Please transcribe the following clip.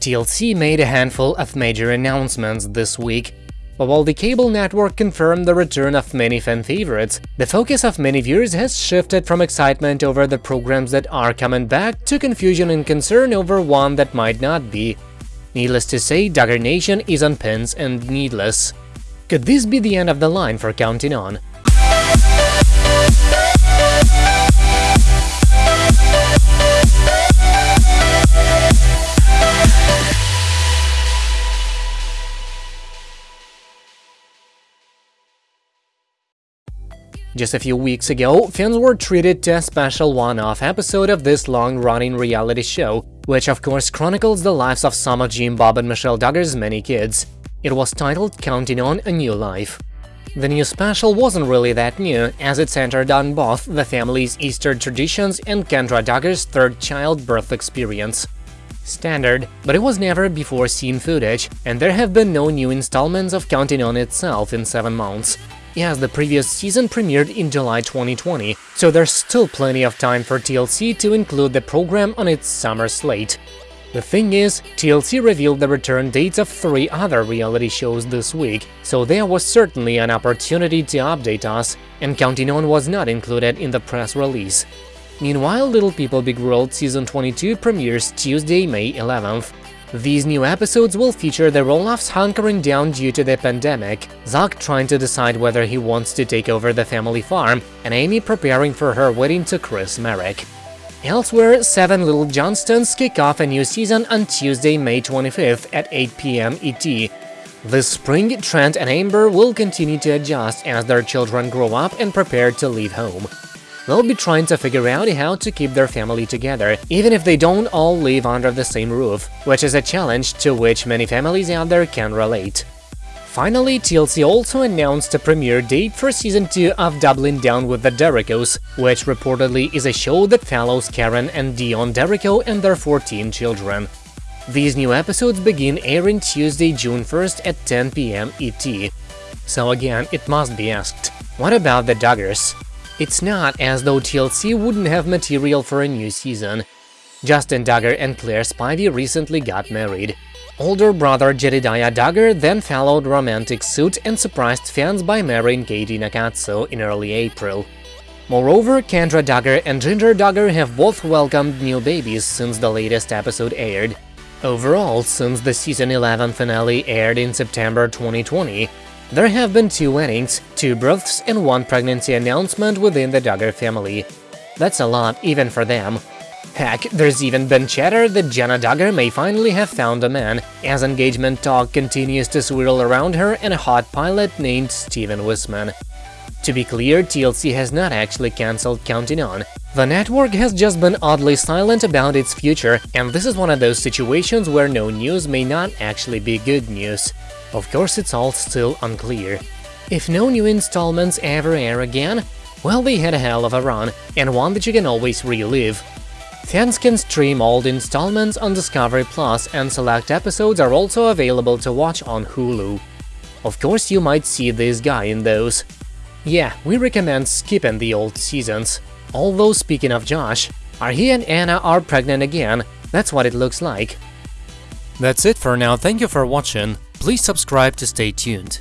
TLC made a handful of major announcements this week, but while the cable network confirmed the return of many fan favorites, the focus of many viewers has shifted from excitement over the programs that are coming back to confusion and concern over one that might not be. Needless to say, Duggar Nation is on pins and needless. Could this be the end of the line for Counting On? Just a few weeks ago, fans were treated to a special one-off episode of this long-running reality show, which of course chronicles the lives of some of Jim Bob and Michelle Duggar's many kids. It was titled Counting on a New Life. The new special wasn't really that new, as it centered on both the family's Easter traditions and Kendra Duggar's third child birth experience. Standard, but it was never before seen footage, and there have been no new installments of Counting On itself in seven months. Yes, the previous season premiered in July 2020, so there's still plenty of time for TLC to include the program on its summer slate. The thing is, TLC revealed the return dates of three other reality shows this week, so there was certainly an opportunity to update us, and Counting On was not included in the press release. Meanwhile, Little People Big World Season 22 premieres Tuesday, May 11th. These new episodes will feature the Roloffs hunkering down due to the pandemic, Zach trying to decide whether he wants to take over the family farm, and Amy preparing for her wedding to Chris Marek. Elsewhere, Seven Little Johnstons kick off a new season on Tuesday, May 25th at 8 pm ET. This spring, Trent and Amber will continue to adjust as their children grow up and prepare to leave home they'll be trying to figure out how to keep their family together, even if they don't all live under the same roof, which is a challenge to which many families out there can relate. Finally, TLC also announced a premiere date for Season 2 of Doubling Down with the Derricos, which reportedly is a show that follows Karen and Deon Derrico and their 14 children. These new episodes begin airing Tuesday, June 1st at 10 pm ET. So again, it must be asked, what about the Duggars? It's not as though TLC wouldn't have material for a new season. Justin Duggar and Claire Spivey recently got married. Older brother Jedediah Duggar then followed romantic suit and surprised fans by marrying Katie Nakatsu in early April. Moreover, Kendra Duggar and Jinger Duggar have both welcomed new babies since the latest episode aired. Overall, since the season 11 finale aired in September 2020, there have been two weddings, two births and one pregnancy announcement within the Duggar family. That's a lot, even for them. Heck, there's even been chatter that Jenna Duggar may finally have found a man, as engagement talk continues to swirl around her and a hot pilot named Stephen Wissmann. To be clear, TLC has not actually cancelled Counting On. The network has just been oddly silent about its future, and this is one of those situations where no news may not actually be good news. Of course, it's all still unclear. If no new installments ever air again, well, they had a hell of a run, and one that you can always relive. Fans can stream old installments on Discovery Plus, and select episodes are also available to watch on Hulu. Of course, you might see this guy in those. Yeah, we recommend skipping the old seasons. Although, speaking of Josh, are he and Anna are pregnant again, that's what it looks like. That's it for now, thank you for watching. Please subscribe to stay tuned.